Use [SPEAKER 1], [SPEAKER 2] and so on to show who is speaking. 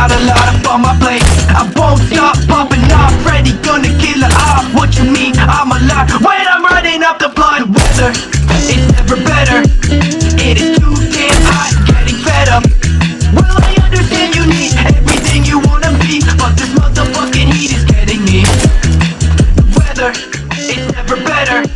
[SPEAKER 1] got a lot up on my plate. I won't stop popping off Freddy gonna kill it. Off What you mean, I'm alive When I'm running up the blood Weather, it's never better. It is too damn hot, getting fed up. Well, I understand you need everything you wanna be But this motherfucking heat is getting me. Weather, it's never better